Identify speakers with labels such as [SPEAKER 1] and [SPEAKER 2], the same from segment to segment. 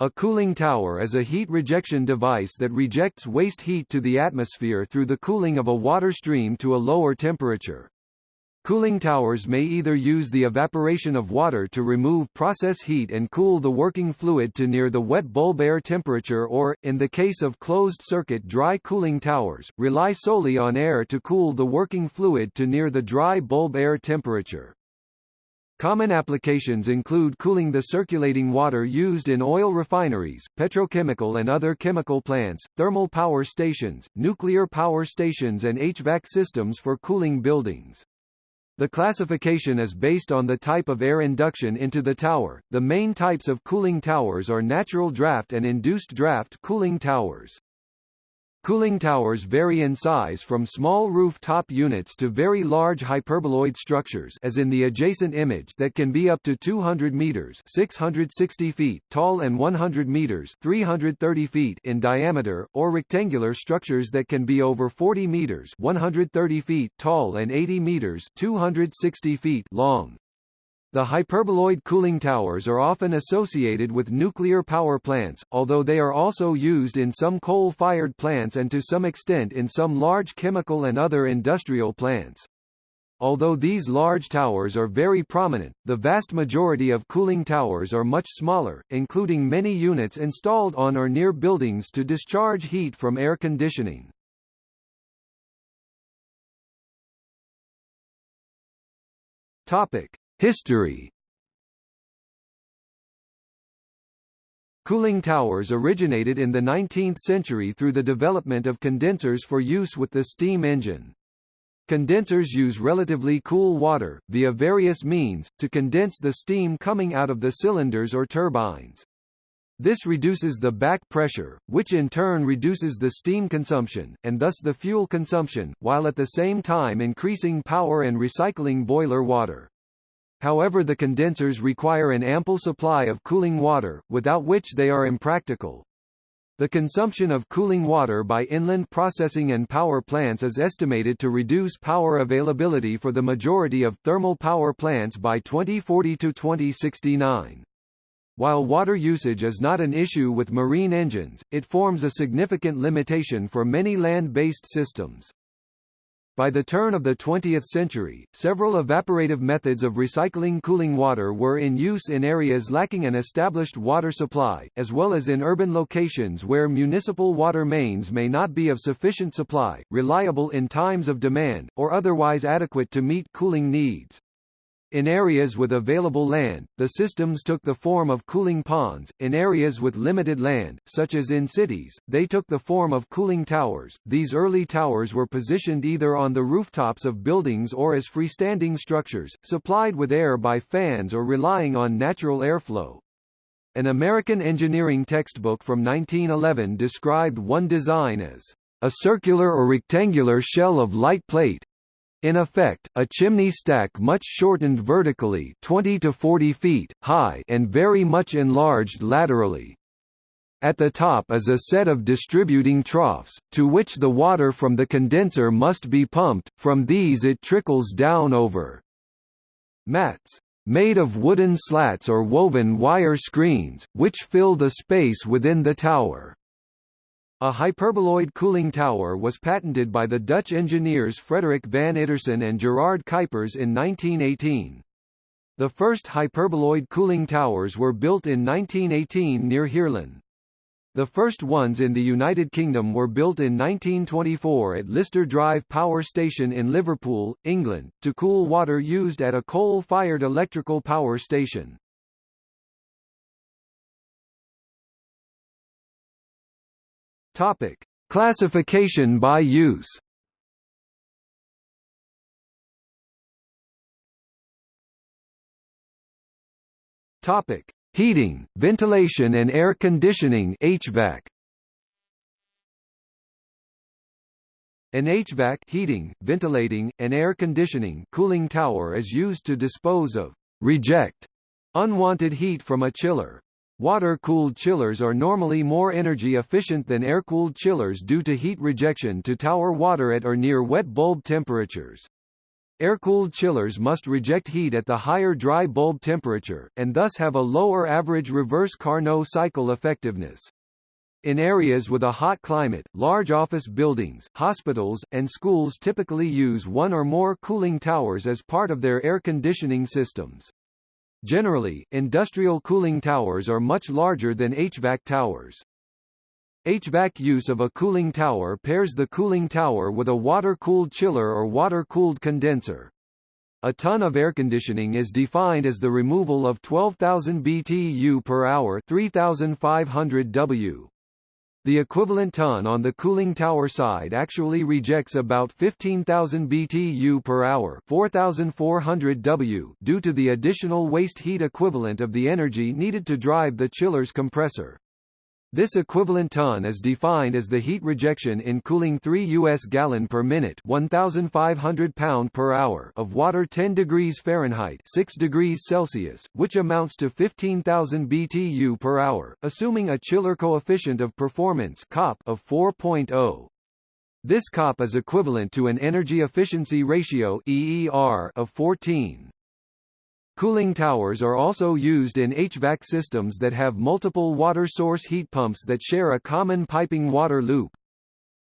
[SPEAKER 1] A cooling tower is a heat rejection device that rejects waste heat to the atmosphere through the cooling of a water stream to a lower temperature. Cooling towers may either use the evaporation of water to remove process heat and cool the working fluid to near the wet bulb air temperature or, in the case of closed-circuit dry cooling towers, rely solely on air to cool the working fluid to near the dry bulb air temperature. Common applications include cooling the circulating water used in oil refineries, petrochemical and other chemical plants, thermal power stations, nuclear power stations and HVAC systems for cooling buildings. The classification is based on the type of air induction into the tower. The main types of cooling towers are natural draft and induced draft cooling towers. Cooling towers vary in size from small roof-top units to very large hyperboloid structures as in the adjacent image that can be up to 200 meters 660 feet tall and 100 meters 330 feet in diameter, or rectangular structures that can be over 40 meters 130 feet tall and 80 meters 260 feet long. The hyperboloid cooling towers are often associated with nuclear power plants, although they are also used in some coal-fired plants and to some extent in some large chemical and other industrial plants. Although these large towers are very prominent, the vast majority of cooling towers are much smaller, including many units installed on or near buildings to discharge heat from air conditioning. Topic: History Cooling towers originated in the 19th century through the development of condensers for use with the steam engine. Condensers use relatively cool water, via various means, to condense the steam coming out of the cylinders or turbines. This reduces the back pressure, which in turn reduces the steam consumption, and thus the fuel consumption, while at the same time increasing power and recycling boiler water. However the condensers require an ample supply of cooling water, without which they are impractical. The consumption of cooling water by inland processing and power plants is estimated to reduce power availability for the majority of thermal power plants by 2040 to 2069. While water usage is not an issue with marine engines, it forms a significant limitation for many land-based systems. By the turn of the 20th century, several evaporative methods of recycling cooling water were in use in areas lacking an established water supply, as well as in urban locations where municipal water mains may not be of sufficient supply, reliable in times of demand, or otherwise adequate to meet cooling needs. In areas with available land, the systems took the form of cooling ponds. In areas with limited land, such as in cities, they took the form of cooling towers. These early towers were positioned either on the rooftops of buildings or as freestanding structures, supplied with air by fans or relying on natural airflow. An American engineering textbook from 1911 described one design as a circular or rectangular shell of light plate, in effect, a chimney stack much shortened vertically 20 to 40 feet high and very much enlarged laterally. At the top is a set of distributing troughs, to which the water from the condenser must be pumped, from these it trickles down over mats made of wooden slats or woven wire screens, which fill the space within the tower. A hyperboloid cooling tower was patented by the Dutch engineers Frederik van Iterson and Gerard Kuypers in 1918. The first hyperboloid cooling towers were built in 1918 near Heerlen. The first ones in the United Kingdom were built in 1924 at Lister Drive Power Station in Liverpool, England, to cool water used at a coal-fired electrical power station. Topic: Classification by use. Topic: Heating, ventilation and air conditioning (HVAC). An HVAC heating, ventilating, and air conditioning cooling tower is used to dispose of reject unwanted heat from a chiller. Water-cooled chillers are normally more energy efficient than air-cooled chillers due to heat rejection to tower water at or near wet bulb temperatures. Air-cooled chillers must reject heat at the higher dry bulb temperature, and thus have a lower average reverse Carnot cycle effectiveness. In areas with a hot climate, large office buildings, hospitals, and schools typically use one or more cooling towers as part of their air conditioning systems. Generally, industrial cooling towers are much larger than HVAC towers. HVAC use of a cooling tower pairs the cooling tower with a water-cooled chiller or water-cooled condenser. A ton of air conditioning is defined as the removal of 12,000 BTU per hour 3,500 W. The equivalent ton on the cooling tower side actually rejects about 15,000 BTU per hour 4,400 W due to the additional waste heat equivalent of the energy needed to drive the chiller's compressor. This equivalent ton is defined as the heat rejection in cooling 3 US gallon per minute 1500 pound per hour of water 10 degrees Fahrenheit 6 degrees Celsius, which amounts to 15,000 BTU per hour, assuming a chiller coefficient of performance COP of 4.0. This COP is equivalent to an energy efficiency ratio EER of 14. Cooling towers are also used in HVAC systems that have multiple water source heat pumps that share a common piping water loop.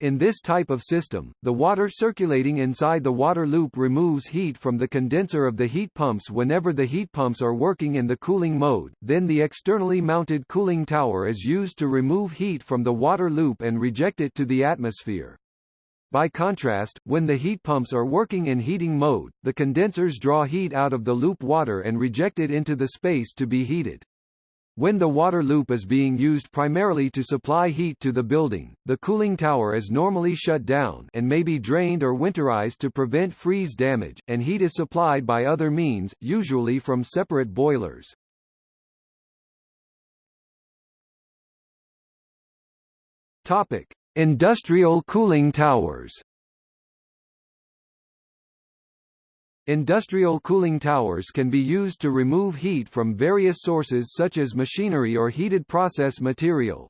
[SPEAKER 1] In this type of system, the water circulating inside the water loop removes heat from the condenser of the heat pumps whenever the heat pumps are working in the cooling mode, then the externally mounted cooling tower is used to remove heat from the water loop and reject it to the atmosphere. By contrast, when the heat pumps are working in heating mode, the condensers draw heat out of the loop water and reject it into the space to be heated. When the water loop is being used primarily to supply heat to the building, the cooling tower is normally shut down and may be drained or winterized to prevent freeze damage, and heat is supplied by other means, usually from separate boilers. Topic: Industrial cooling towers Industrial cooling towers can be used to remove heat from various sources such as machinery or heated process material.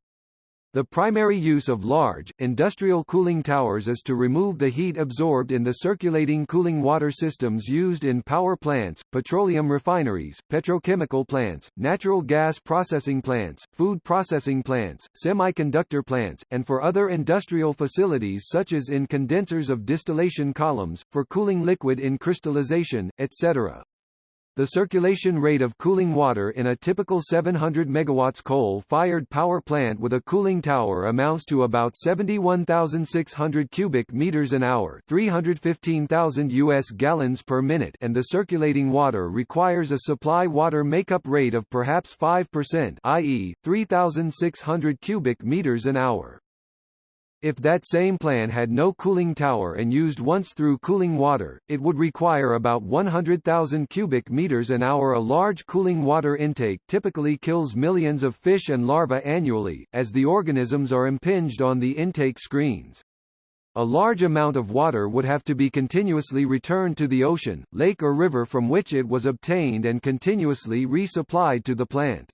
[SPEAKER 1] The primary use of large, industrial cooling towers is to remove the heat absorbed in the circulating cooling water systems used in power plants, petroleum refineries, petrochemical plants, natural gas processing plants, food processing plants, semiconductor plants, and for other industrial facilities such as in condensers of distillation columns, for cooling liquid in crystallization, etc. The circulation rate of cooling water in a typical 700 MW coal-fired power plant with a cooling tower amounts to about 71,600 cubic meters an hour, 315,000 US gallons per minute, and the circulating water requires a supply water makeup rate of perhaps 5%, i.e., 3,600 cubic meters an hour. If that same plan had no cooling tower and used once through cooling water, it would require about 100,000 cubic meters an hour. A large cooling water intake typically kills millions of fish and larvae annually, as the organisms are impinged on the intake screens. A large amount of water would have to be continuously returned to the ocean, lake or river from which it was obtained and continuously resupplied to the plant.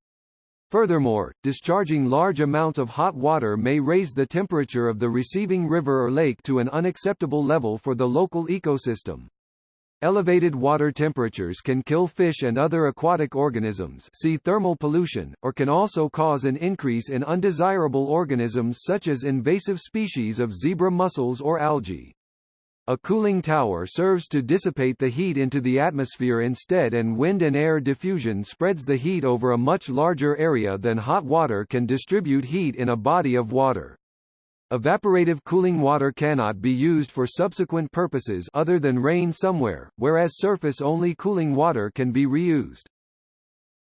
[SPEAKER 1] Furthermore, discharging large amounts of hot water may raise the temperature of the receiving river or lake to an unacceptable level for the local ecosystem. Elevated water temperatures can kill fish and other aquatic organisms see thermal pollution, or can also cause an increase in undesirable organisms such as invasive species of zebra mussels or algae. A cooling tower serves to dissipate the heat into the atmosphere instead and wind and air diffusion spreads the heat over a much larger area than hot water can distribute heat in a body of water. Evaporative cooling water cannot be used for subsequent purposes other than rain somewhere, whereas surface-only cooling water can be reused.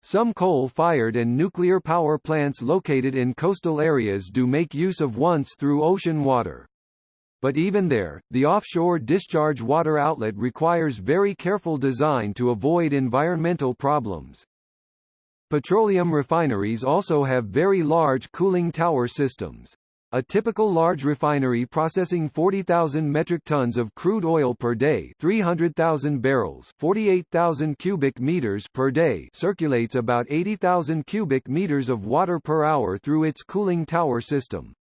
[SPEAKER 1] Some coal-fired and nuclear power plants located in coastal areas do make use of once through ocean water. But even there, the offshore discharge water outlet requires very careful design to avoid environmental problems. Petroleum refineries also have very large cooling tower systems. A typical large refinery processing 40,000 metric tons of crude oil per day 300,000 barrels 48,000 cubic meters per day circulates about 80,000 cubic meters of water per hour through its cooling tower system.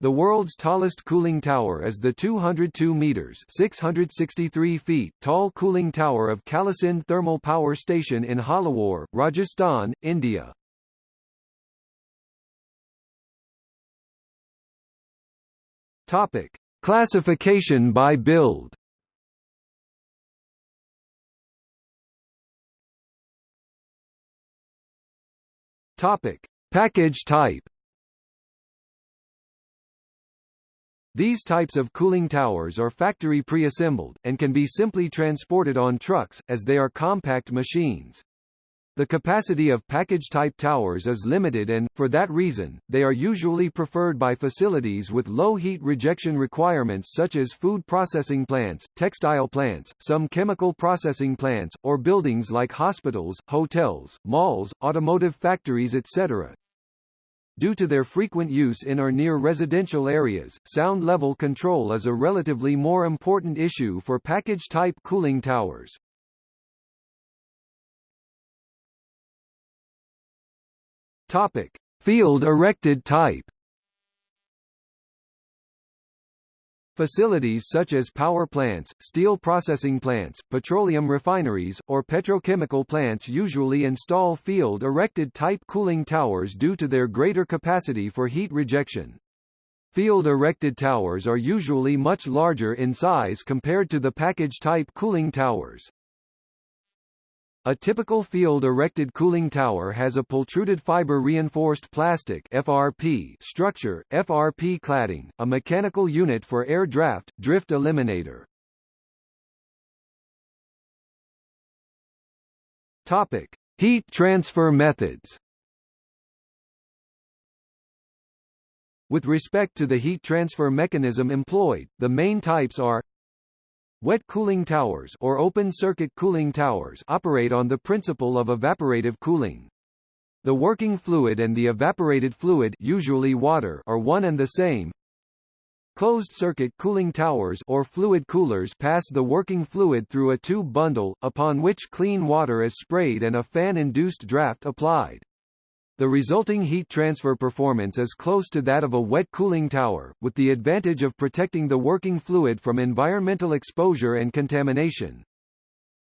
[SPEAKER 1] The world's tallest cooling tower is the 202 meters (663 feet) tall cooling tower of Kalisindh Thermal Power Station in Jhalawar, Rajasthan, India. Topic: Classification by build. Topic: Package type. These types of cooling towers are factory pre-assembled, and can be simply transported on trucks, as they are compact machines. The capacity of package-type towers is limited and, for that reason, they are usually preferred by facilities with low heat rejection requirements such as food processing plants, textile plants, some chemical processing plants, or buildings like hospitals, hotels, malls, automotive factories etc. Due to their frequent use in or near residential areas, sound level control is a relatively more important issue for package-type cooling towers. Topic: Field erected type. Facilities such as power plants, steel processing plants, petroleum refineries, or petrochemical plants usually install field-erected type cooling towers due to their greater capacity for heat rejection. Field-erected towers are usually much larger in size compared to the package-type cooling towers. A typical field-erected cooling tower has a pultruded fiber-reinforced plastic FRP structure, FRP cladding, a mechanical unit for air draft, drift eliminator. Topic: Heat transfer methods. With respect to the heat transfer mechanism employed, the main types are Wet cooling towers or open-circuit cooling towers operate on the principle of evaporative cooling. The working fluid and the evaporated fluid usually water are one and the same. Closed-circuit cooling towers or fluid coolers pass the working fluid through a tube bundle, upon which clean water is sprayed and a fan-induced draft applied. The resulting heat transfer performance is close to that of a wet cooling tower, with the advantage of protecting the working fluid from environmental exposure and contamination.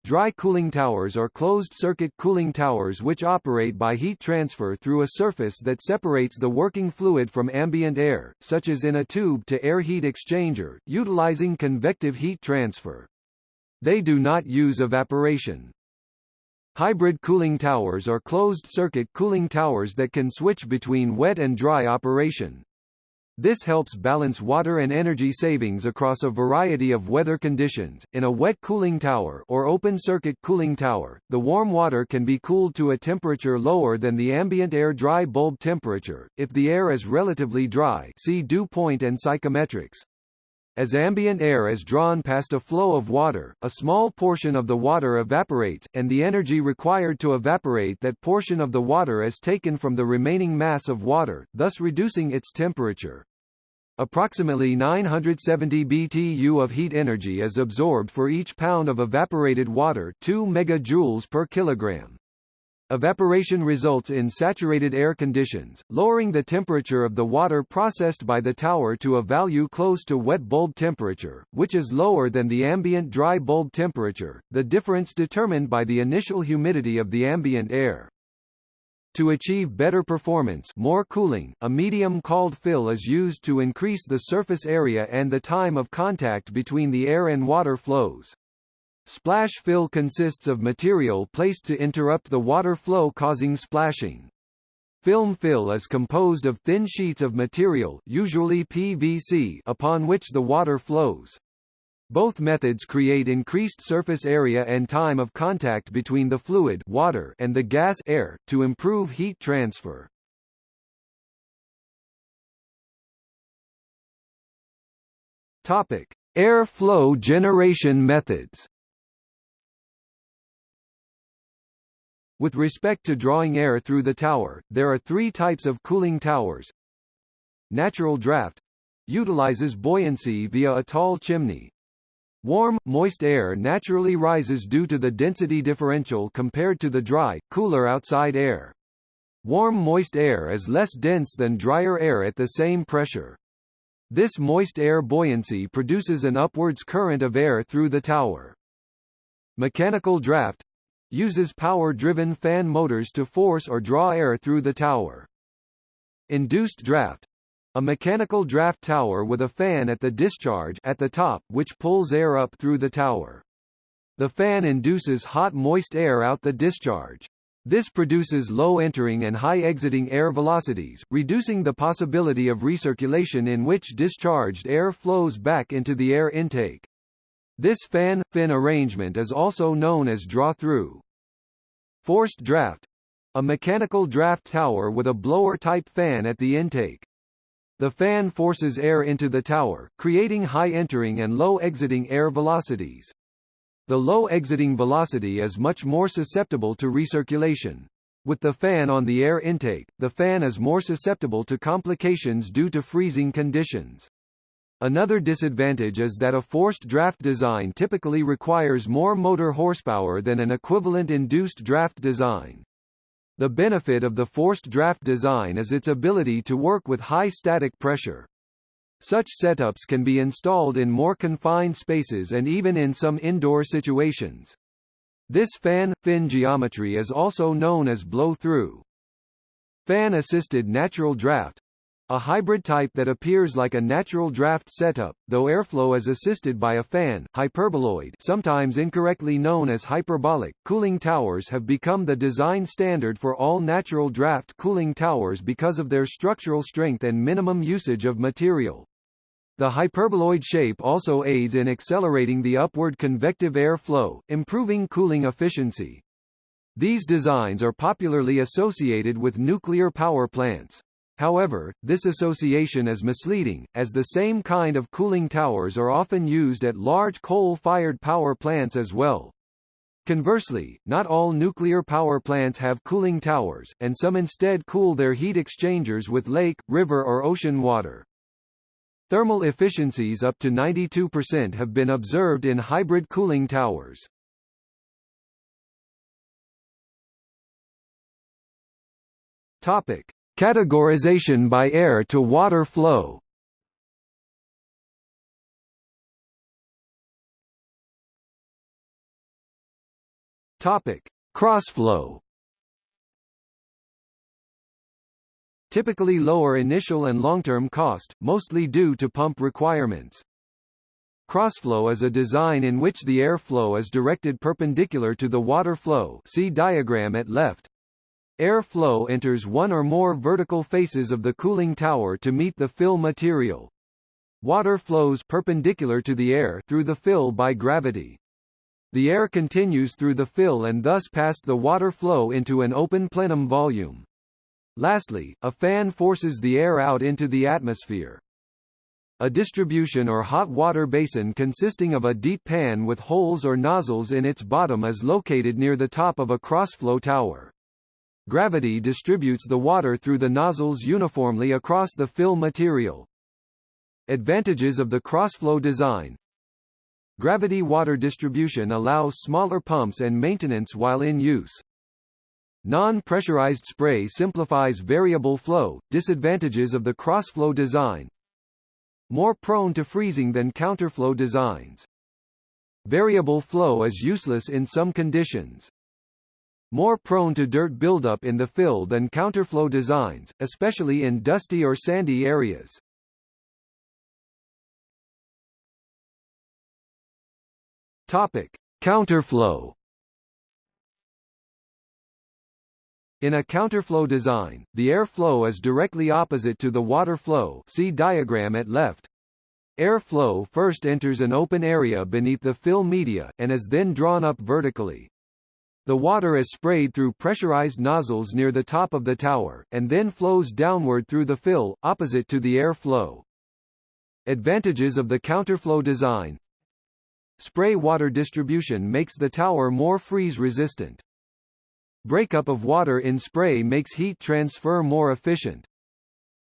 [SPEAKER 1] Dry cooling towers are closed-circuit cooling towers which operate by heat transfer through a surface that separates the working fluid from ambient air, such as in a tube-to-air heat exchanger, utilizing convective heat transfer. They do not use evaporation. Hybrid cooling towers are closed-circuit cooling towers that can switch between wet and dry operation. This helps balance water and energy savings across a variety of weather conditions. In a wet cooling tower or open-circuit cooling tower, the warm water can be cooled to a temperature lower than the ambient air dry bulb temperature, if the air is relatively dry see dew point and psychrometrics. As ambient air is drawn past a flow of water, a small portion of the water evaporates, and the energy required to evaporate that portion of the water is taken from the remaining mass of water, thus reducing its temperature. Approximately 970 BTU of heat energy is absorbed for each pound of evaporated water 2 megajoules per kilogram. Evaporation results in saturated air conditions, lowering the temperature of the water processed by the tower to a value close to wet bulb temperature, which is lower than the ambient dry bulb temperature, the difference determined by the initial humidity of the ambient air. To achieve better performance more cooling, a medium called fill is used to increase the surface area and the time of contact between the air and water flows. Splash fill consists of material placed to interrupt the water flow causing splashing. Film fill is composed of thin sheets of material usually PVC upon which the water flows. Both methods create increased surface area and time of contact between the fluid water and the gas air, to improve heat transfer. Topic: Air flow generation methods. With respect to drawing air through the tower, there are three types of cooling towers. Natural draft utilizes buoyancy via a tall chimney. Warm, moist air naturally rises due to the density differential compared to the dry, cooler outside air. Warm moist air is less dense than drier air at the same pressure. This moist air buoyancy produces an upwards current of air through the tower. Mechanical draft uses power-driven fan motors to force or draw air through the tower. Induced draft a mechanical draft tower with a fan at the discharge at the top which pulls air up through the tower. The fan induces hot moist air out the discharge. This produces low entering and high exiting air velocities, reducing the possibility of recirculation in which discharged air flows back into the air intake. This fan-fin arrangement is also known as draw-through. Forced draft a mechanical draft tower with a blower-type fan at the intake. The fan forces air into the tower, creating high entering and low exiting air velocities. The low exiting velocity is much more susceptible to recirculation. With the fan on the air intake, the fan is more susceptible to complications due to freezing conditions. Another disadvantage is that a forced draft design typically requires more motor horsepower than an equivalent induced draft design. The benefit of the forced draft design is its ability to work with high static pressure. Such setups can be installed in more confined spaces and even in some indoor situations. This fan-fin geometry is also known as blow-through. Fan-assisted natural draft a hybrid type that appears like a natural draft setup, though airflow is assisted by a fan hyperboloid sometimes incorrectly known as hyperbolic cooling towers have become the design standard for all natural draft cooling towers because of their structural strength and minimum usage of material. The hyperboloid shape also aids in accelerating the upward convective air flow, improving cooling efficiency. These designs are popularly associated with nuclear power plants. However, this association is misleading, as the same kind of cooling towers are often used at large coal-fired power plants as well. Conversely, not all nuclear power plants have cooling towers, and some instead cool their heat exchangers with lake, river or ocean water. Thermal efficiencies up to 92% have been observed in hybrid cooling towers. Topic: Categorization by air to water flow Crossflow. Typically lower initial and long-term cost, mostly due to pump requirements. Crossflow is a design in which the air flow is directed perpendicular to the water flow see diagram at left. Air flow enters one or more vertical faces of the cooling tower to meet the fill material. Water flows perpendicular to the air through the fill by gravity. The air continues through the fill and thus past the water flow into an open plenum volume. Lastly, a fan forces the air out into the atmosphere. A distribution or hot water basin consisting of a deep pan with holes or nozzles in its bottom is located near the top of a crossflow tower. Gravity distributes the water through the nozzles uniformly across the fill material. Advantages of the crossflow design Gravity water distribution allows smaller pumps and maintenance while in use. Non-pressurized spray simplifies variable flow, disadvantages of the crossflow design More prone to freezing than counterflow designs. Variable flow is useless in some conditions more prone to dirt buildup in the fill than counterflow designs, especially in dusty or sandy areas. Topic: Counterflow. In a counterflow design, the air flow is directly opposite to the water flow see diagram at left. Air flow first enters an open area beneath the fill media, and is then drawn up vertically. The water is sprayed through pressurized nozzles near the top of the tower, and then flows downward through the fill, opposite to the air flow. Advantages of the counterflow design Spray water distribution makes the tower more freeze-resistant. Breakup of water in spray makes heat transfer more efficient.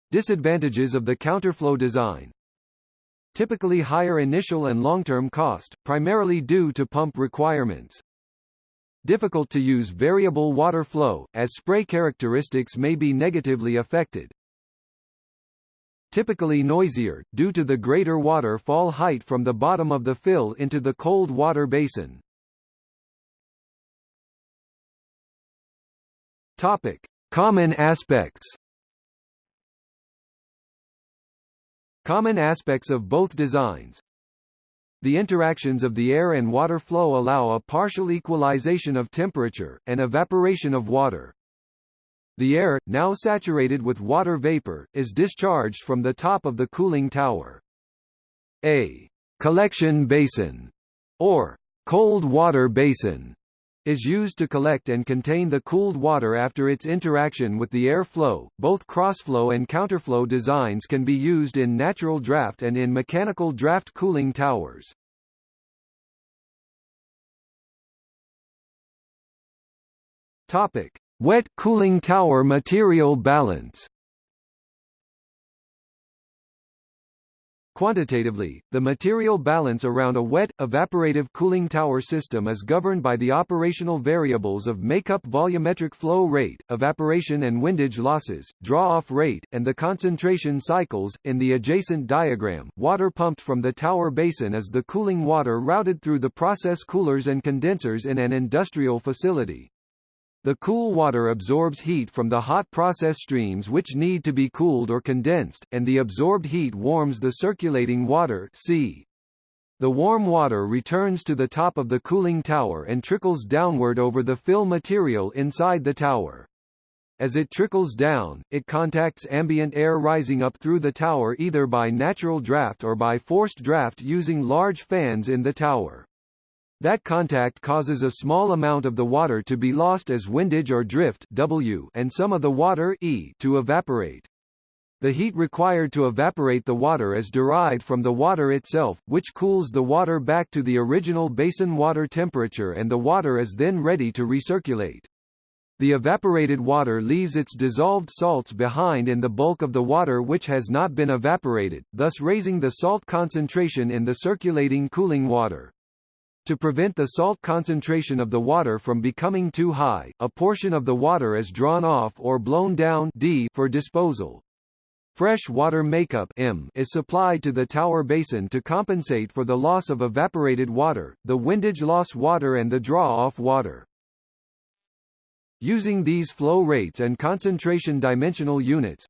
[SPEAKER 1] Disadvantages of the counterflow design Typically higher initial and long-term cost, primarily due to pump requirements. Difficult to use variable water flow, as spray characteristics may be negatively affected. typically noisier, due to the greater water fall height from the bottom of the fill into the cold water basin. Topic. Common aspects Common aspects of both designs The interactions of the air and water flow allow a partial equalization of temperature, and evaporation of water. The air, now saturated with water vapor, is discharged from the top of the cooling tower. A collection basin, or cold water basin, is used to collect and contain the cooled water after its interaction with the air flow. Both crossflow and counterflow designs can be used in natural draft and in mechanical draft cooling towers. Topic: Wet cooling tower material balance. Quantitatively, the material balance around a wet, evaporative cooling tower system is governed by the operational variables of makeup volumetric flow rate, evaporation and windage losses, draw-off rate, and the concentration cycles. In the adjacent diagram, water pumped from the tower basin is the cooling water routed through the process coolers and condensers in an industrial facility. The cool water absorbs heat from the hot process streams which need to be cooled or condensed, and the absorbed heat warms the circulating water c. The warm water returns to the top of the cooling tower and trickles downward over the fill material inside the tower. As it trickles down, it contacts ambient air rising up through the tower either by natural draft or by forced draft using large fans in the tower. That contact causes a small amount of the water to be lost as windage or drift W and some of the water E to evaporate. The heat required to evaporate the water is derived from the water itself, which cools the water back to the original basin water temperature and the water is then ready to recirculate. The evaporated water leaves its dissolved salts behind in the bulk of the water which has not been evaporated, thus raising the salt concentration in the circulating cooling water. To prevent the salt concentration of the water from becoming too high, a portion of the water is drawn off or blown down D for disposal. Fresh water makeup M is supplied to the tower basin to compensate for the loss of evaporated water, the windage loss water and the draw-off water. Using these flow rates and concentration dimensional units,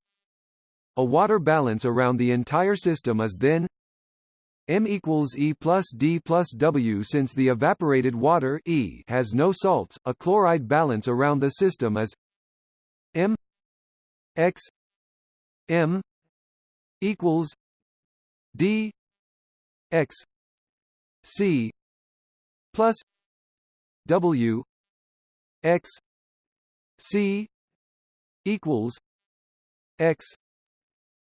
[SPEAKER 1] a water balance around the entire system is then M equals E plus D plus W since the evaporated water E has no salts, a chloride balance around the system is M X M equals D X C plus W X C equals X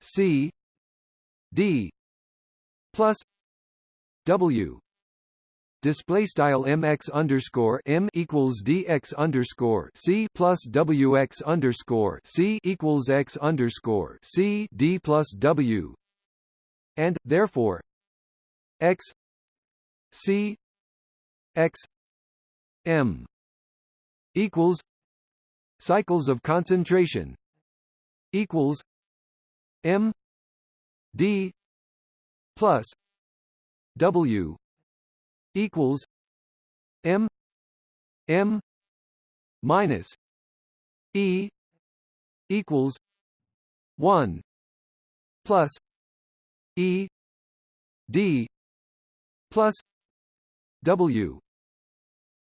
[SPEAKER 1] C D plus W. Display style mx underscore m equals dx underscore c plus wx underscore c equals x underscore c d plus w. And therefore x c x m equals cycles of concentration equals m d plus W equals M M minus E equals one plus E D plus W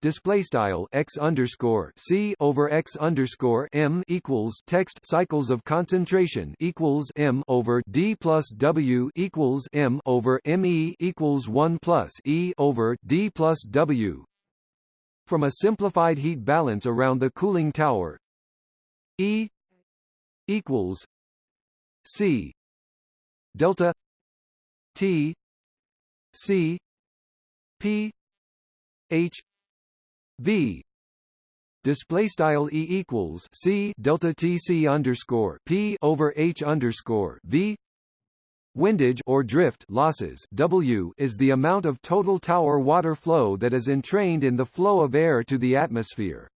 [SPEAKER 1] display style x underscore c over x underscore m equals text cycles of concentration equals m over d plus w equals m over me equals 1 plus e over d plus w. From a simplified heat balance around the cooling tower. E equals c. Delta t c p h v display style e equals c delta t c underscore p over h underscore v Windage or drift losses W is the amount of total tower water flow that is entrained in the flow of air to the atmosphere.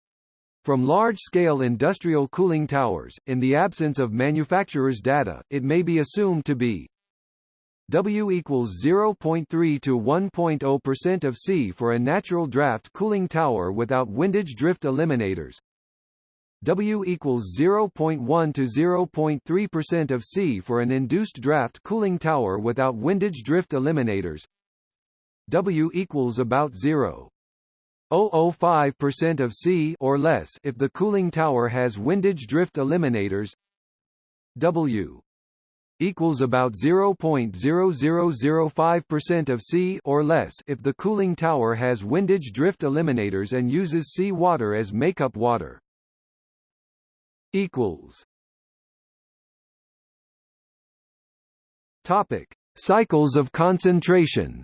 [SPEAKER 1] From large-scale industrial cooling towers, in the absence of manufacturer's data, it may be assumed to be W equals 0.3 to 1.0% of C for a natural draft cooling tower without windage drift eliminators. W equals 0.1 to 0.3% of C for an induced draft cooling tower without windage drift eliminators. W equals about 0. 0.005% of C or less if the cooling tower has windage drift eliminators. W equals about 0.0005% of C or less if the cooling tower has windage drift eliminators and uses sea water as makeup water. equals. Topic: Cycles of concentration.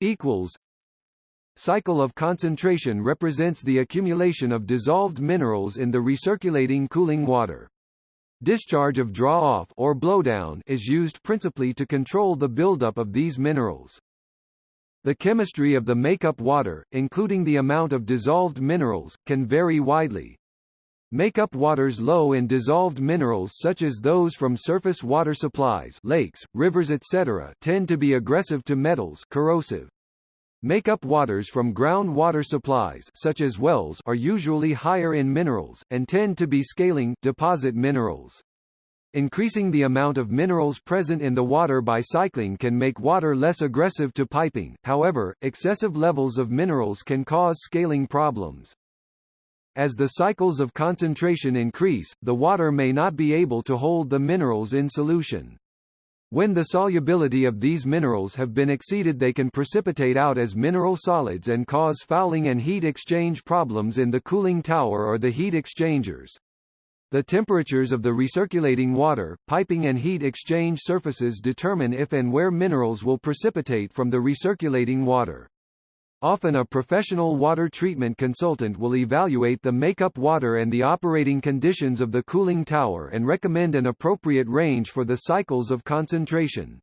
[SPEAKER 1] Equals Cycle of concentration represents the accumulation of dissolved minerals in the recirculating cooling water. Discharge of draw-off or blowdown is used principally to control the buildup of these minerals. The chemistry of the makeup water, including the amount of dissolved minerals, can vary widely. Makeup waters low in dissolved minerals such as those from surface water supplies lakes, rivers etc. tend to be aggressive to metals corrosive. Makeup waters from ground water supplies such as wells are usually higher in minerals, and tend to be scaling deposit minerals. Increasing the amount of minerals present in the water by cycling can make water less aggressive to piping, however, excessive levels of minerals can cause scaling problems. As the cycles of concentration increase, the water may not be able to hold the minerals in solution. When the solubility of these minerals have been exceeded they can precipitate out as mineral solids and cause fouling and heat exchange problems in the cooling tower or the heat exchangers. The temperatures of the recirculating water, piping and heat exchange surfaces determine if and where minerals will precipitate from the recirculating water. Often a professional water treatment consultant will evaluate the makeup water and the operating conditions of the cooling tower and recommend an appropriate range for the cycles of concentration.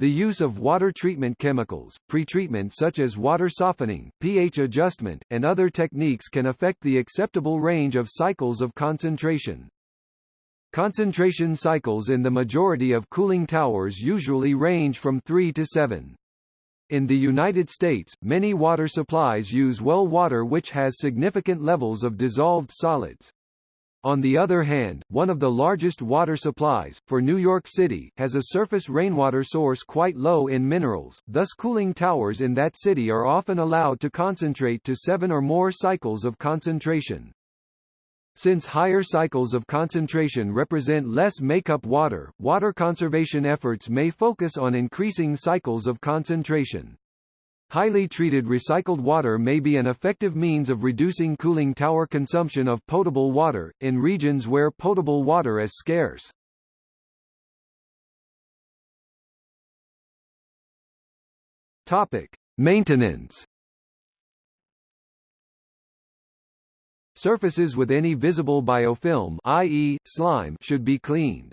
[SPEAKER 1] The use of water treatment chemicals, pretreatment such as water softening, pH adjustment, and other techniques can affect the acceptable range of cycles of concentration. Concentration cycles in the majority of cooling towers usually range from 3 to 7. In the United States, many water supplies use well water which has significant levels of dissolved solids. On the other hand, one of the largest water supplies, for New York City, has a surface rainwater source quite low in minerals, thus cooling towers in that city are often allowed to concentrate to seven or more cycles of concentration. Since higher cycles of concentration represent less makeup water, water conservation efforts may focus on increasing cycles of concentration. Highly treated recycled water may be an effective means of reducing cooling tower consumption of potable water, in regions where potable water is scarce. Topic. Maintenance Surfaces with any visible biofilm i.e., slime should be cleaned.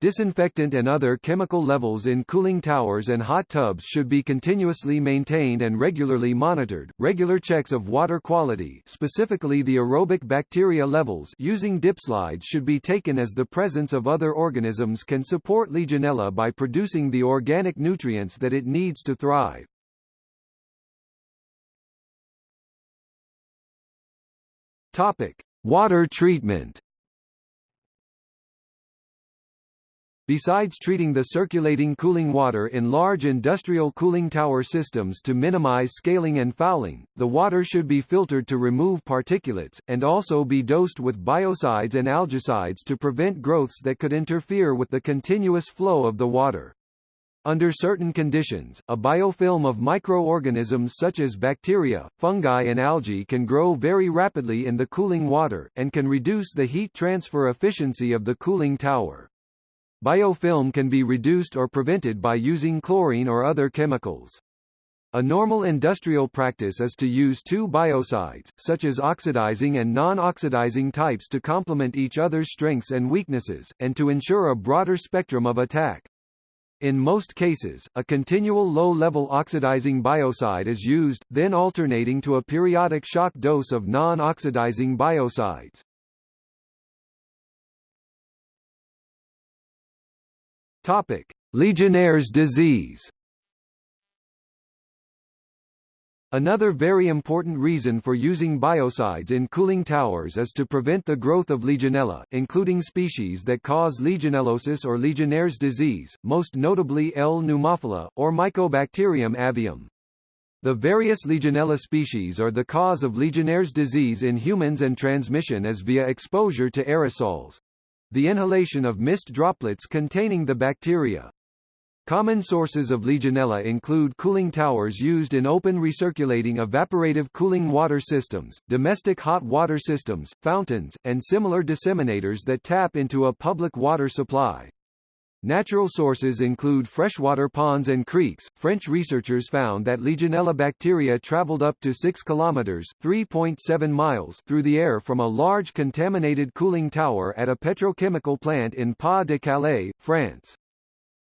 [SPEAKER 1] Disinfectant and other chemical levels in cooling towers and hot tubs should be continuously maintained and regularly monitored. Regular checks of water quality, specifically the aerobic bacteria levels, using dip slides should be taken as the presence of other organisms can support Legionella by producing the organic nutrients that it needs to thrive. Topic: Water treatment. Besides treating the circulating cooling water in large industrial cooling tower systems to minimize scaling and fouling, the water should be filtered to remove particulates, and also be dosed with biocides and algicides to prevent growths that could interfere with the continuous flow of the water. Under certain conditions, a biofilm of microorganisms such as bacteria, fungi and algae can grow very rapidly in the cooling water, and can reduce the heat transfer efficiency of the cooling tower. Biofilm can be reduced or prevented by using chlorine or other chemicals. A normal industrial practice is to use two biocides, such as oxidizing and non-oxidizing types to complement each other's strengths and weaknesses, and to ensure a broader spectrum of attack. In most cases, a continual low-level oxidizing biocide is used, then alternating to a periodic shock dose of non-oxidizing biocides. Topic: Legionnaire's disease. Another very important reason for using biocides in cooling towers is to prevent the growth of Legionella, including species that cause Legionellosis or Legionnaire's disease, most notably L. pneumophila, or Mycobacterium avium. The various Legionella species are the cause of Legionnaire's disease in humans and transmission is via exposure to aerosols the inhalation of mist droplets containing the bacteria. Common sources of Legionella include cooling towers used in open recirculating evaporative cooling water systems, domestic hot water systems, fountains, and similar disseminators that tap into a public water supply. Natural sources include freshwater ponds and creeks. French researchers found that Legionella bacteria traveled up to 6 kilometers (3.7 miles) through the air from a large contaminated cooling tower at a petrochemical plant in Pas de Calais, France.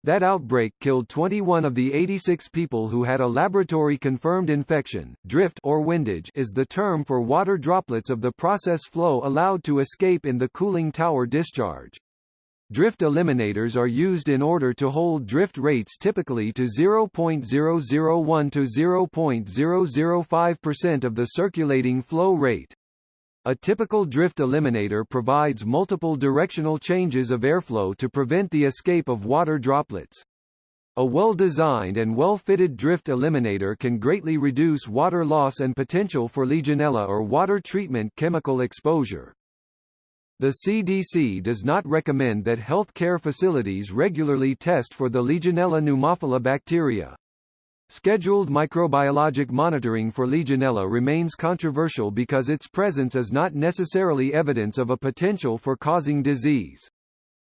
[SPEAKER 1] That outbreak killed 21 of the 86 people who had a laboratory-confirmed infection. Drift or windage is the term for water droplets of the process flow allowed to escape in the cooling tower discharge. Drift eliminators are used in order to hold drift rates typically to 0.001 to 0.005% of the circulating flow rate. A typical drift eliminator provides multiple directional changes of airflow to prevent the escape of water droplets. A well-designed and well-fitted drift eliminator can greatly reduce water loss and potential for Legionella or water treatment chemical exposure. The CDC does not recommend that health care facilities regularly test for the Legionella pneumophila bacteria. Scheduled microbiologic monitoring for Legionella remains controversial because its presence is not necessarily evidence of a potential for causing disease.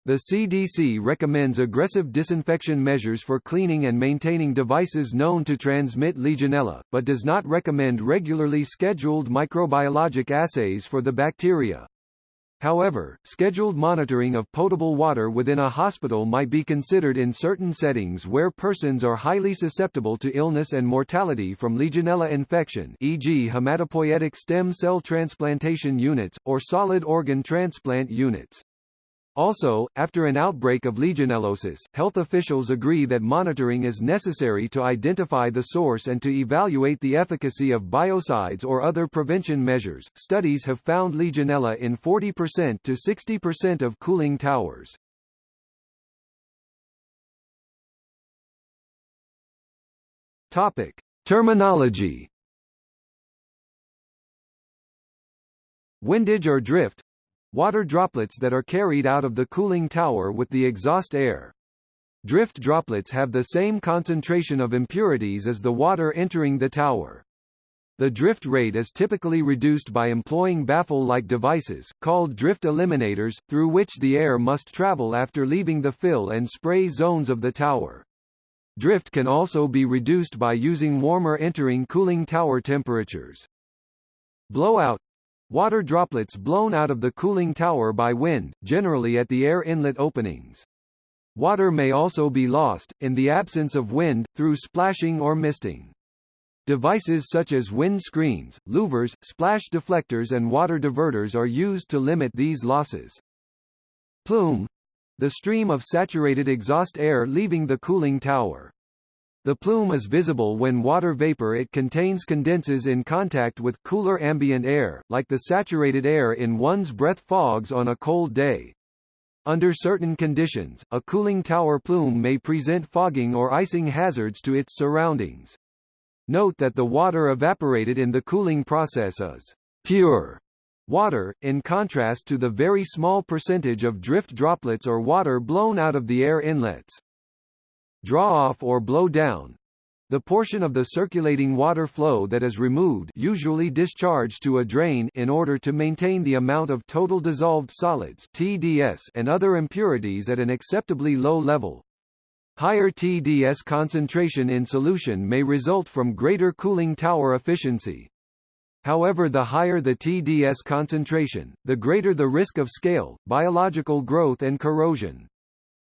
[SPEAKER 1] The CDC recommends aggressive disinfection measures for cleaning and maintaining devices known to transmit Legionella, but does not recommend regularly scheduled microbiologic assays for the bacteria. However, scheduled monitoring of potable water within a hospital might be considered in certain settings where persons are highly susceptible to illness and mortality from Legionella infection e.g. hematopoietic stem cell transplantation units, or solid organ transplant units. Also, after an outbreak of legionellosis, health officials agree that monitoring is necessary to identify the source and to evaluate the efficacy of biocides or other prevention measures. Studies have found Legionella in 40% to 60% of cooling towers. Topic: Terminology. Windage or drift water droplets that are carried out of the cooling tower with the exhaust air. Drift droplets have the same concentration of impurities as the water entering the tower. The drift rate is typically reduced by employing baffle-like devices, called drift eliminators, through which the air must travel after leaving the fill and spray zones of the tower. Drift can also be reduced by using warmer entering cooling tower temperatures. Blowout Water droplets blown out of the cooling tower by wind, generally at the air inlet openings. Water may also be lost, in the absence of wind, through splashing or misting. Devices such as wind screens, louvers, splash deflectors and water diverters are used to limit these losses. Plume the stream of saturated exhaust air leaving the cooling tower. The plume is visible when water vapor it contains condenses in contact with cooler ambient air, like the saturated air in one's breath fogs on a cold day. Under certain conditions, a cooling tower plume may present fogging or icing hazards to its surroundings. Note that the water evaporated in the cooling process is pure water, in contrast to the very small percentage of drift droplets or water blown out of the air inlets draw off or blow down the portion of the circulating water flow that is removed usually discharged to a drain in order to maintain the amount of total dissolved solids TDS and other impurities at an acceptably low level. Higher TDS concentration in solution may result from greater cooling tower efficiency. However the higher the TDS concentration, the greater the risk of scale, biological growth and corrosion.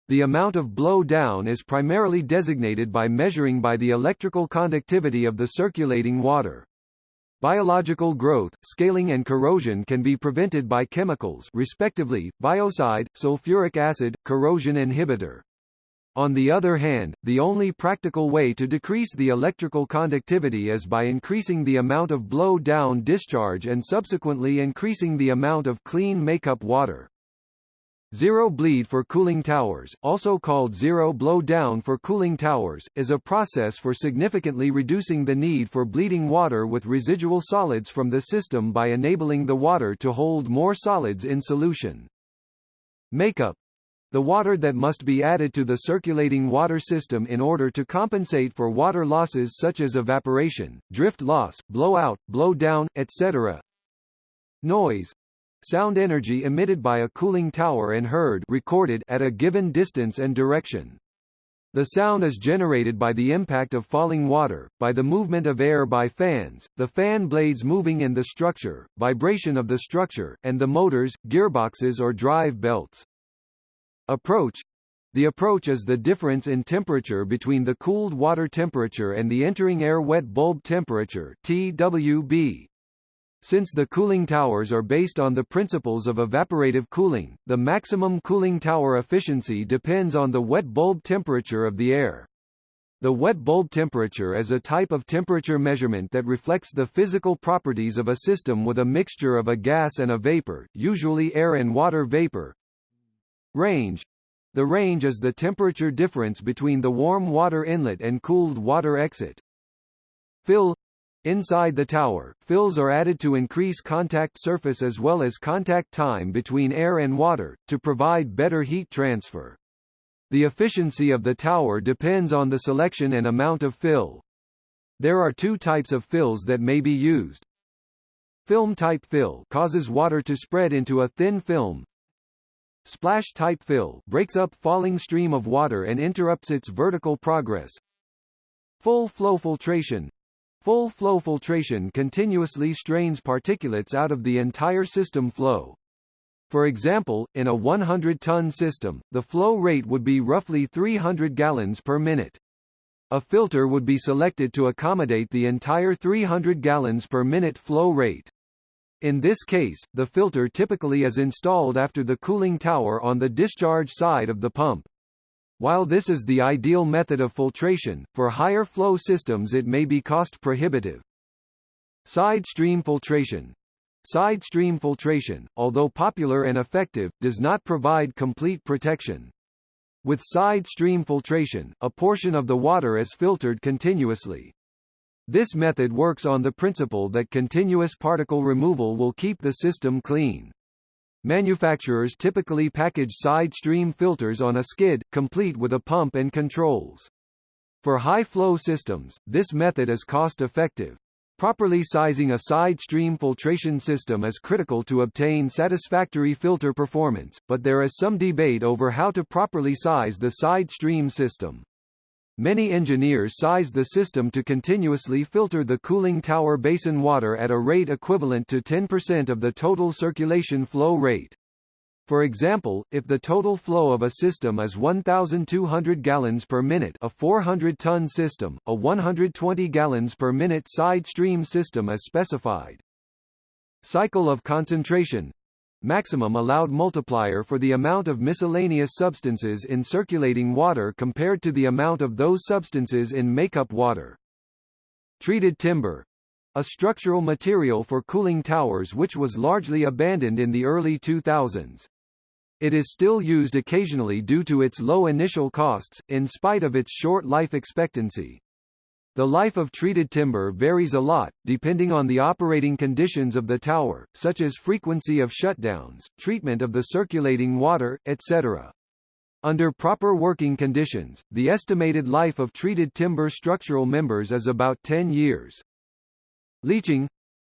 [SPEAKER 1] The amount of blow down is primarily designated by measuring by the electrical conductivity of the circulating water. Biological growth, scaling and corrosion can be prevented by chemicals respectively, biocide, sulfuric acid, corrosion inhibitor. On the other hand, the only practical way to decrease the electrical conductivity is by increasing the amount of blow-down discharge and subsequently increasing the amount of clean makeup water. Zero bleed for cooling towers, also called zero blow down for cooling towers, is a process for significantly reducing the need for bleeding water with residual solids from the system by enabling the water to hold more solids in solution. Makeup the water that must be added to the circulating water system in order to compensate for water losses such as evaporation, drift loss, blowout, blow down, etc. Noise sound energy emitted by a cooling tower and heard recorded at a given distance and direction. The sound is generated by the impact of falling water, by the movement of air by fans, the fan blades moving in the structure, vibration of the structure, and the motors, gearboxes or drive belts. Approach the approach is the difference in temperature between the cooled water temperature and the entering air wet bulb temperature TWB. Since the cooling towers are based on the principles of evaporative cooling, the maximum cooling tower efficiency depends on the wet bulb temperature of the air. The wet bulb temperature is a type of temperature measurement that reflects the physical properties of a system with a mixture of a gas and a vapor, usually air and water vapor. Range the range is the temperature difference between the warm water inlet and cooled water exit. Fill Inside the tower, fills are added to increase contact surface as well as contact time between air and water, to provide better heat transfer. The efficiency of the tower depends on the selection and amount of fill. There are two types of fills that may be used. Film-type fill causes water to spread into a thin film. Splash-type fill breaks up falling stream of water and interrupts its vertical progress. Full flow filtration Full flow filtration continuously strains particulates out of the entire system flow. For example, in a 100-ton system, the flow rate would be roughly 300 gallons per minute. A filter would be selected to accommodate the entire 300 gallons per minute flow rate. In this case, the filter typically is installed after the cooling tower on the discharge side of the pump. While this is the ideal method of filtration, for higher flow systems it may be cost prohibitive. Side stream filtration Side stream filtration, although popular and effective, does not provide complete protection. With side stream filtration, a portion of the water is filtered continuously. This method works on the principle that continuous particle removal will keep the system clean. Manufacturers typically package side stream filters on a skid, complete with a pump and controls. For high-flow systems, this method is cost-effective. Properly sizing a side stream filtration system is critical to obtain satisfactory filter performance, but there is some debate over how to properly size the side stream system. Many engineers size the system to continuously filter the cooling tower basin water at a rate equivalent to 10% of the total circulation flow rate. For example, if the total flow of a system is 1,200 gallons per minute a 400-ton system, a 120 gallons per minute side stream system is specified. Cycle of concentration maximum allowed multiplier for the amount of miscellaneous substances in circulating water compared to the amount of those substances in makeup water. Treated timber a structural material for cooling towers which was largely abandoned in the early 2000s. It is still used occasionally due to its low initial costs, in spite of its short life expectancy. The life of treated timber varies a lot, depending on the operating conditions of the tower, such as frequency of shutdowns, treatment of the circulating water, etc. Under proper working conditions, the estimated life of treated timber structural members is about 10 years. Leaching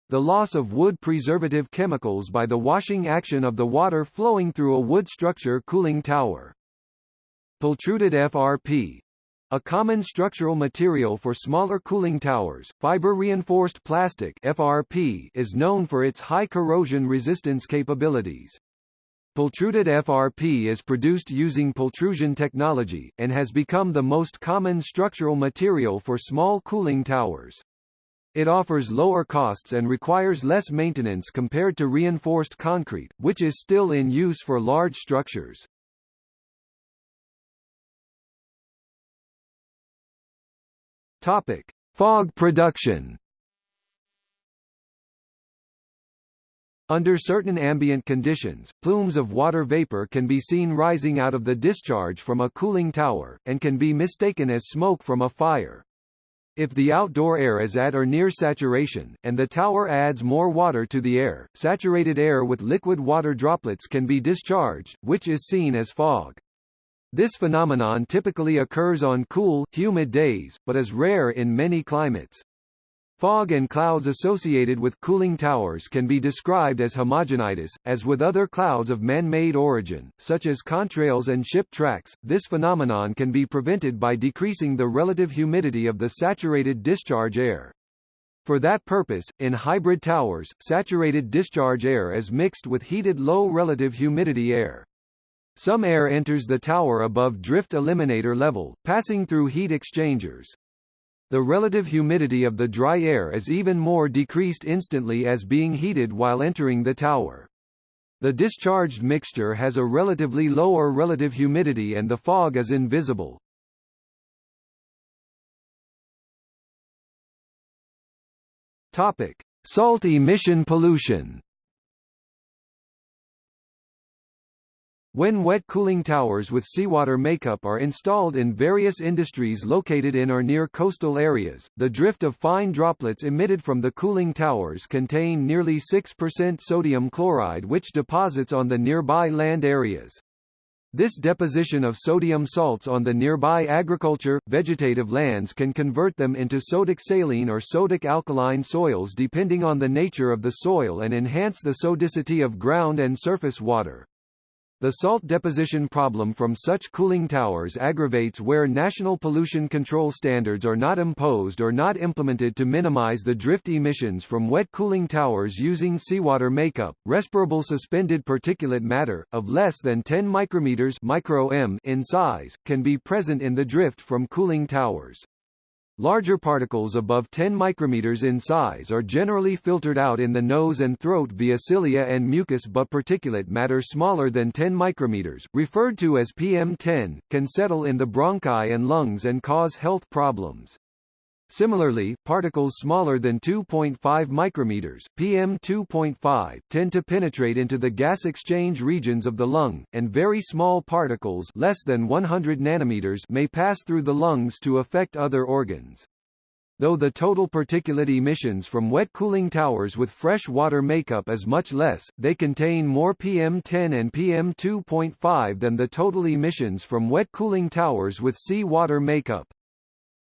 [SPEAKER 1] the loss of wood preservative chemicals by the washing action of the water flowing through a wood structure cooling tower. Pultruded FRP a common structural material for smaller cooling towers, fiber-reinforced plastic FRP is known for its high corrosion resistance capabilities. Pultruded FRP is produced using pultrusion technology, and has become the most common structural material for small cooling towers. It offers lower costs and requires less maintenance compared to reinforced concrete, which is still in use for large structures. Topic: Fog production. Under certain ambient conditions, plumes of water vapor can be seen rising out of the discharge from a cooling tower, and can be mistaken as smoke from a fire. If the outdoor air is at or near saturation, and the tower adds more water to the air, saturated air with liquid water droplets can be discharged, which is seen as fog. This phenomenon typically occurs on cool, humid days, but is rare in many climates. Fog and clouds associated with cooling towers can be described as homogenitis. As with other clouds of man-made origin, such as contrails and ship tracks, this phenomenon can be prevented by decreasing the relative humidity of the saturated discharge air. For that purpose, in hybrid towers, saturated discharge air is mixed with heated low relative humidity air. Some air enters the tower above drift eliminator level, passing through heat exchangers. The relative humidity of the dry air is even more decreased instantly as being heated while entering the tower. The discharged mixture has a relatively lower relative humidity and the fog is invisible. Topic: Salt emission pollution. When wet cooling towers with seawater makeup are installed in various industries located in or near coastal areas, the drift of fine droplets emitted from the cooling towers contain nearly 6% sodium chloride which deposits on the nearby land areas. This deposition of sodium salts on the nearby agriculture, vegetative lands can convert them into sodic saline or sodic alkaline soils depending on the nature of the soil and enhance the sodicity of ground and surface water. The salt deposition problem from such cooling towers aggravates where national pollution control standards are not imposed or not implemented to minimize the drift emissions from wet cooling towers using seawater makeup. Respirable suspended particulate matter, of less than 10 micrometers micro -m in size, can be present in the drift from cooling towers. Larger particles above 10 micrometers in size are generally filtered out in the nose and throat via cilia and mucus but particulate matter smaller than 10 micrometers, referred to as PM10, can settle in the bronchi and lungs and cause health problems. Similarly, particles smaller than 2.5 micrometers (PM2.5) tend to penetrate into the gas exchange regions of the lung, and very small particles less than 100 nanometers may pass through the lungs to affect other organs. Though the total particulate emissions from wet cooling towers with fresh water makeup is much less, they contain more PM10 and PM2.5 than the total emissions from wet cooling towers with sea water makeup.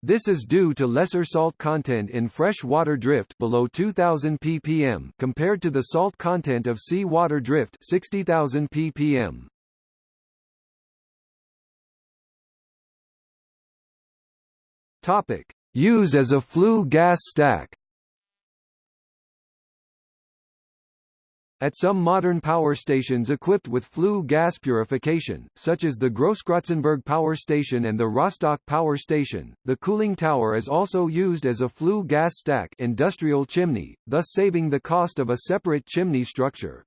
[SPEAKER 1] This is due to lesser salt content in fresh water drift below 2000 ppm compared to the salt content of sea water drift 60000 ppm. Topic: Use as a flue gas stack. At some modern power stations equipped with flue gas purification, such as the Grosskrotzenburg Power Station and the Rostock Power Station, the cooling tower is also used as a flue gas stack industrial chimney, thus saving the cost of a separate chimney structure.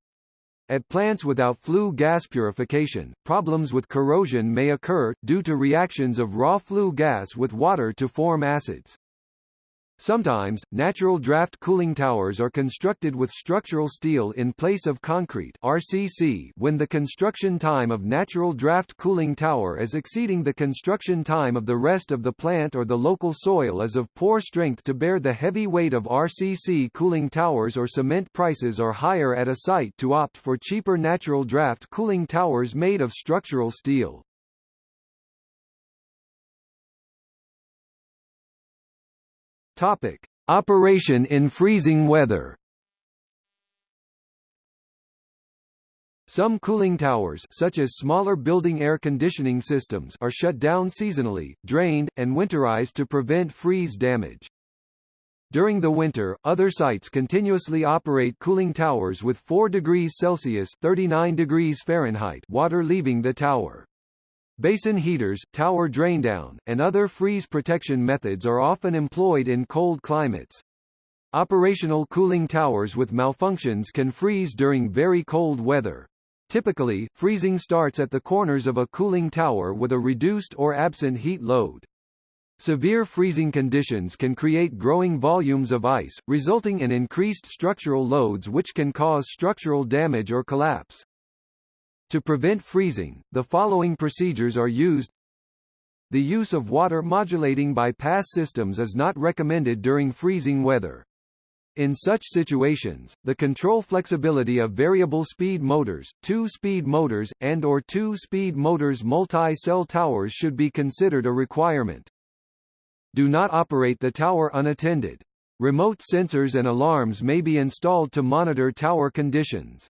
[SPEAKER 1] At plants without flue gas purification, problems with corrosion may occur, due to reactions of raw flue gas with water to form acids. Sometimes, natural draft cooling towers are constructed with structural steel in place of concrete RCC when the construction time of natural draft cooling tower is exceeding the construction time of the rest of the plant or the local soil is of poor strength to bear the heavy weight of RCC cooling towers or cement prices are higher at a site to opt for cheaper natural draft cooling towers made of structural steel. Topic: Operation in freezing weather. Some cooling towers such as smaller building air conditioning systems are shut down seasonally, drained, and winterized to prevent freeze damage. During the winter, other sites continuously operate cooling towers with 4 degrees Celsius 39 degrees Fahrenheit water leaving the tower. Basin heaters, tower draindown, and other freeze protection methods are often employed in cold climates. Operational cooling towers with malfunctions can freeze during very cold weather. Typically, freezing starts at the corners of a cooling tower with a reduced or absent heat load. Severe freezing conditions can create growing volumes of ice, resulting in increased structural loads which can cause structural damage or collapse. To prevent freezing, the following procedures are used. The use of water modulating bypass systems is not recommended during freezing weather. In such situations, the control flexibility of variable speed motors, two-speed motors, and or two-speed motors multi-cell towers should be considered a requirement. Do not operate the tower unattended. Remote sensors and alarms may be installed to monitor tower conditions.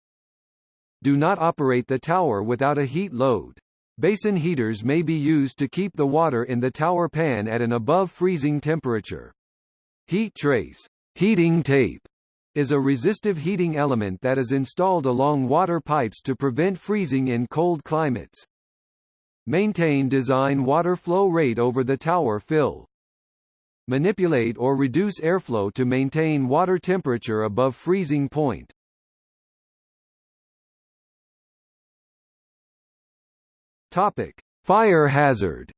[SPEAKER 1] Do not operate the tower without a heat load. Basin heaters may be used to keep the water in the tower pan at an above freezing temperature. Heat trace heating tape is a resistive heating element that is installed along water pipes to prevent freezing in cold climates. Maintain design water flow rate over the tower fill. Manipulate or reduce airflow to maintain water temperature above freezing point. Topic: Fire hazard.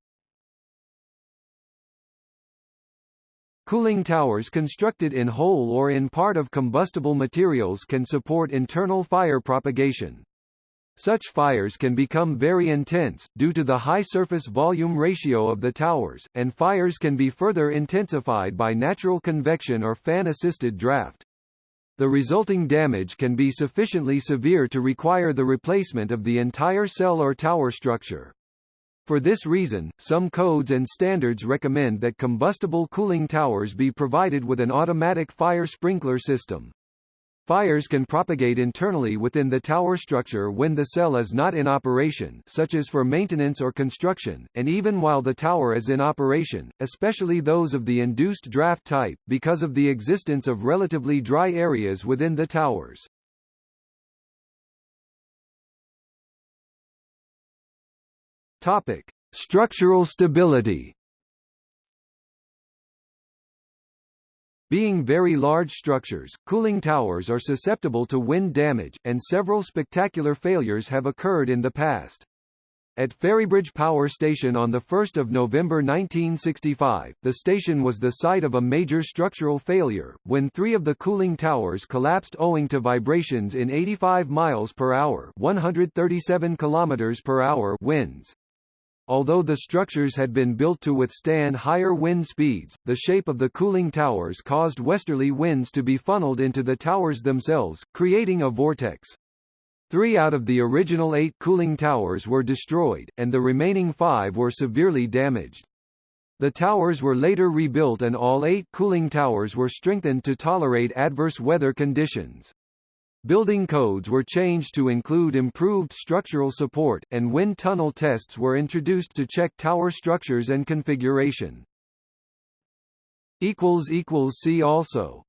[SPEAKER 1] Cooling towers constructed in whole or in part of combustible materials can support internal fire propagation. Such fires can become very intense, due to the high surface volume ratio of the towers, and fires can be further intensified by natural convection or fan-assisted draft. The resulting damage can be sufficiently severe to require the replacement of the entire cell or tower structure. For this reason, some codes and standards recommend that combustible cooling towers be provided with an automatic fire sprinkler system. Fires can propagate internally within the tower structure when the cell is not in operation such as for maintenance or construction, and even while the tower is in operation, especially those of the induced draft type, because of the existence of relatively dry areas within the towers. Topic. Structural stability Being very large structures, cooling towers are susceptible to wind damage, and several spectacular failures have occurred in the past. At Ferrybridge Power Station on 1 November 1965, the station was the site of a major structural failure, when three of the cooling towers collapsed owing to vibrations in 85 miles per hour 137 kilometers per hour winds. Although the structures had been built to withstand higher wind speeds, the shape of the cooling towers caused westerly winds to be funneled into the towers themselves, creating a vortex. Three out of the original eight cooling towers were destroyed, and the remaining five were severely damaged. The towers were later rebuilt and all eight cooling towers were strengthened to tolerate adverse weather conditions. Building codes were changed to include improved structural support, and wind tunnel tests were introduced to check tower structures and configuration. See also